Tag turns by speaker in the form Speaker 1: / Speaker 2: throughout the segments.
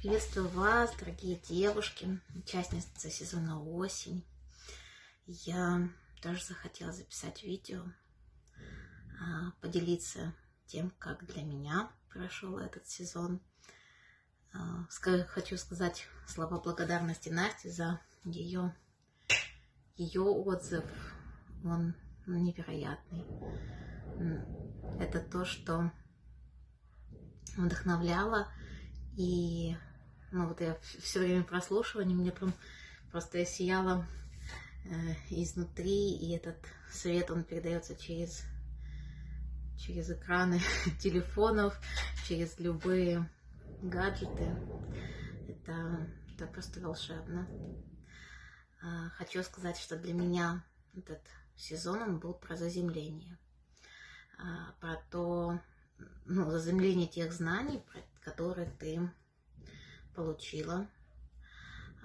Speaker 1: Приветствую вас, дорогие девушки, участницы сезона «Осень». Я тоже захотела записать видео, а, поделиться тем, как для меня прошел этот сезон. А, хочу сказать слова благодарности Насте за ее, ее отзыв. Он невероятный. Это то, что вдохновляло и ну вот я все время прослушивания, мне прям просто я сияла э, изнутри, и этот свет, он передается через, через экраны телефонов, через любые гаджеты. Это, это просто волшебно. Э, хочу сказать, что для меня этот сезон, он был про заземление. Э, про то, ну, заземление тех знаний, которые ты получила,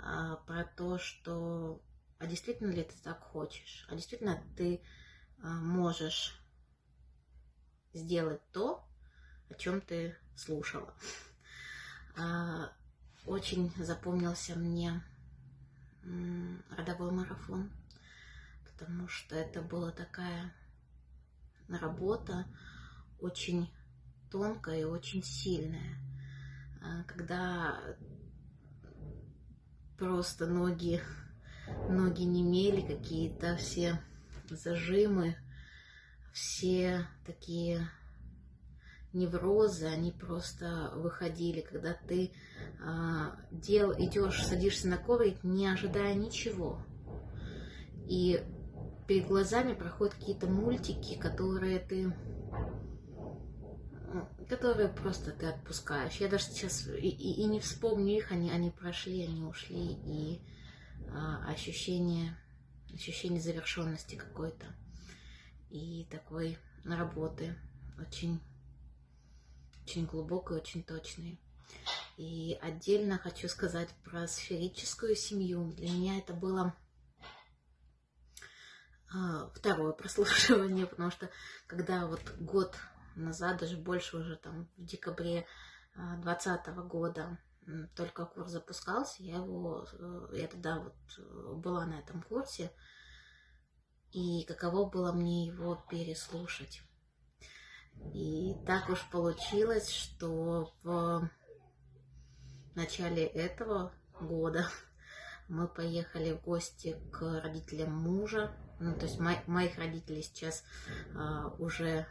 Speaker 1: а, про то, что а действительно ли ты так хочешь, а действительно ты а, можешь сделать то, о чем ты слушала. А, очень запомнился мне родовой марафон, потому что это была такая работа очень тонкая и очень сильная. А, когда просто ноги, ноги не имели какие-то все зажимы, все такие неврозы, они просто выходили, когда ты а, дел, идешь, садишься на коврик, не ожидая ничего. И перед глазами проходят какие-то мультики, которые ты которые просто ты отпускаешь. Я даже сейчас и, и, и не вспомню их, они, они прошли, они ушли, и а, ощущение, ощущение завершенности какой-то и такой работы очень, очень глубокой, очень точной. И отдельно хочу сказать про сферическую семью. Для меня это было а, второе прослушивание, потому что когда вот год назад, даже больше уже там в декабре 2020 года только курс запускался, я его, э, я тогда вот э, была на этом курсе, и каково было мне его переслушать. И так уж получилось, что в начале этого года мы поехали в гости к родителям мужа. Ну, то есть мои, моих родителей сейчас а, уже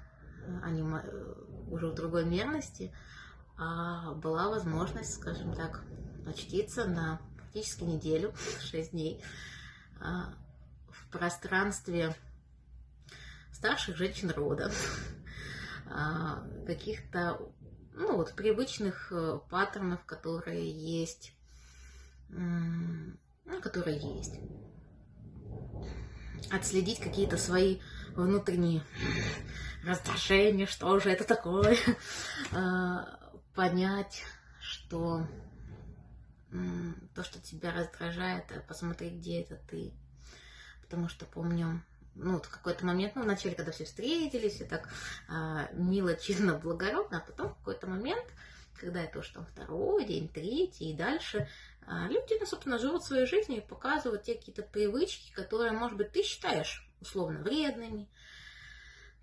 Speaker 1: они уже в другой мерности, а была возможность, скажем так, очтиться на практически неделю, 6 дней, а, в пространстве старших женщин рода, а, каких-то ну, вот, привычных э, паттернов, которые есть, ну, которые есть. Отследить какие-то свои внутренние раздражение, что же это такое, а, понять, что то, что тебя раздражает, а посмотреть, где это ты. Потому что помню, ну, в какой-то момент, ну, вначале, когда все встретились, и так а, мило, чинно, благородно, а потом какой-то момент, когда это уж там второй день, третий и дальше, а, люди, ну, собственно, живут своей жизнью и показывают те какие-то привычки, которые, может быть, ты считаешь условно вредными,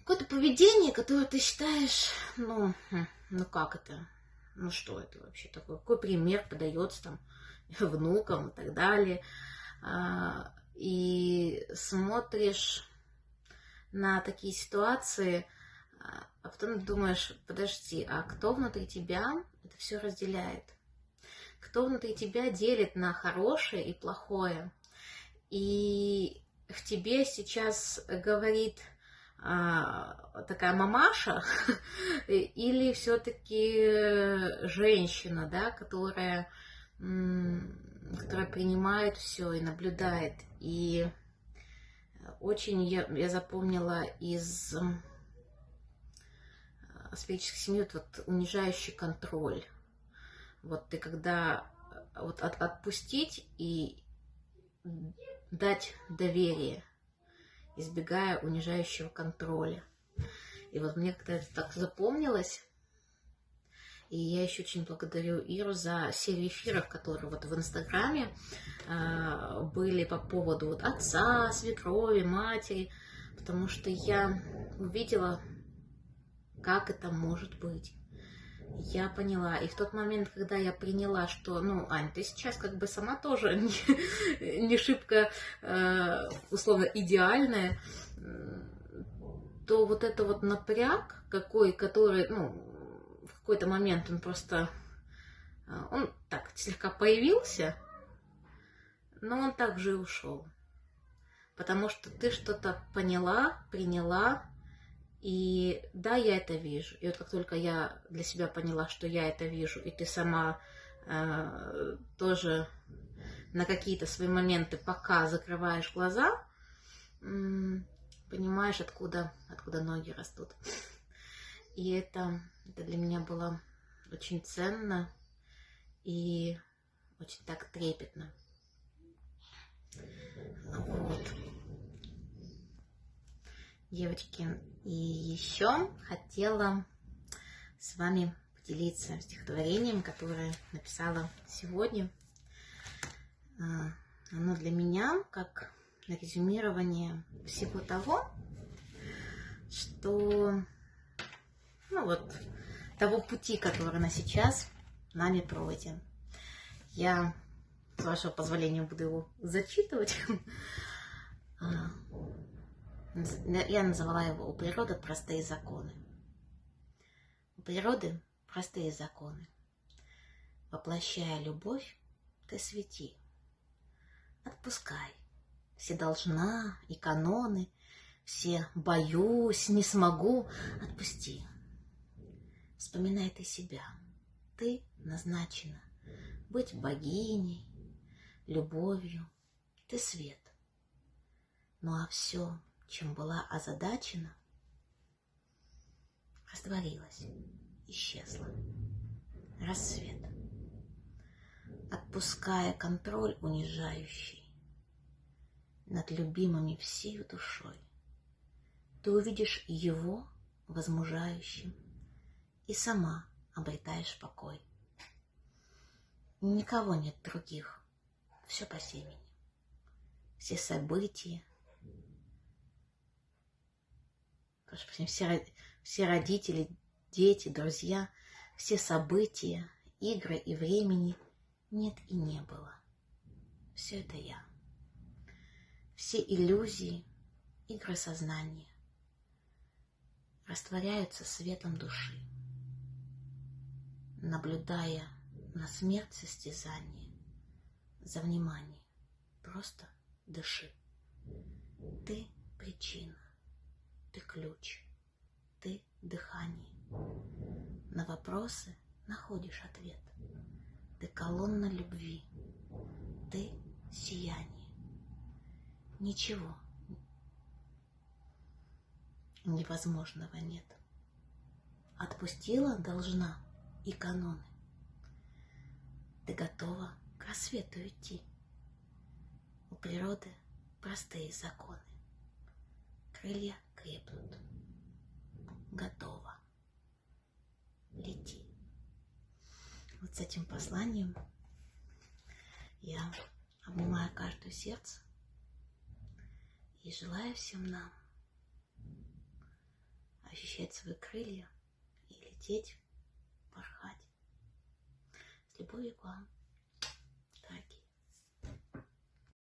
Speaker 1: какое-то поведение, которое ты считаешь, ну, хм, ну как это, ну что это вообще такое, какой пример подается там внукам и так далее, а, и смотришь на такие ситуации, а потом думаешь, подожди, а кто внутри тебя это все разделяет? Кто внутри тебя делит на хорошее и плохое? И в тебе сейчас говорит а, такая мамаша или все-таки женщина, да, которая, которая принимает все и наблюдает. И очень я, я запомнила из сферической семьи вот унижающий контроль. Вот ты когда вот от, отпустить и дать доверие – избегая унижающего контроля. И вот мне как-то это так запомнилось. И я еще очень благодарю Иру за серию эфиров, которые вот в Инстаграме э, были по поводу вот отца, свекрови, матери, потому что я увидела, как это может быть. Я поняла. И в тот момент, когда я приняла, что, ну, Ань, ты сейчас как бы сама тоже не, не шибко, э, условно, идеальная, то вот это вот напряг какой, который, ну, в какой-то момент он просто, э, он так слегка появился, но он также и ушел. Потому что ты что-то поняла, приняла, и да, я это вижу. И вот как только я для себя поняла, что я это вижу, и ты сама э, тоже на какие-то свои моменты пока закрываешь глаза, понимаешь, откуда, откуда ноги растут. И это, это для меня было очень ценно и очень так трепетно. Вот. Девочки, и еще хотела с вами поделиться стихотворением, которое написала сегодня. А, оно для меня как резюмирование всего того, что, ну вот, того пути, который на сейчас нами пройден. Я, с вашего позволения, буду его зачитывать. Я называла его «У природы простые законы». У природы простые законы. Воплощая любовь, ты свети. Отпускай все должна и каноны, все боюсь, не смогу, отпусти. Вспоминай ты себя, ты назначена быть богиней, любовью, ты свет. Ну а все чем была озадачена, растворилась, исчезла. Рассвет. Отпуская контроль унижающий над любимыми всей душой, ты увидишь его возмужающим и сама обретаешь покой. Никого нет других, все по семени. Все события, все, все родители, дети, друзья, все события, игры и времени нет и не было. Все это я. Все иллюзии, игры сознания растворяются светом души, наблюдая на смерть состязания за внимание. Просто дыши. Ты причина. Ты ключ, ты дыхание. На вопросы находишь ответ. Ты колонна любви, ты сияние. Ничего невозможного нет. Отпустила должна и каноны. Ты готова к рассвету идти. У природы простые законы. Крылья крепнут. Готово. Лети. Вот с этим посланием я обнимаю каждое сердце и желаю всем нам ощущать свои крылья и лететь, порхать. С любовью к вам.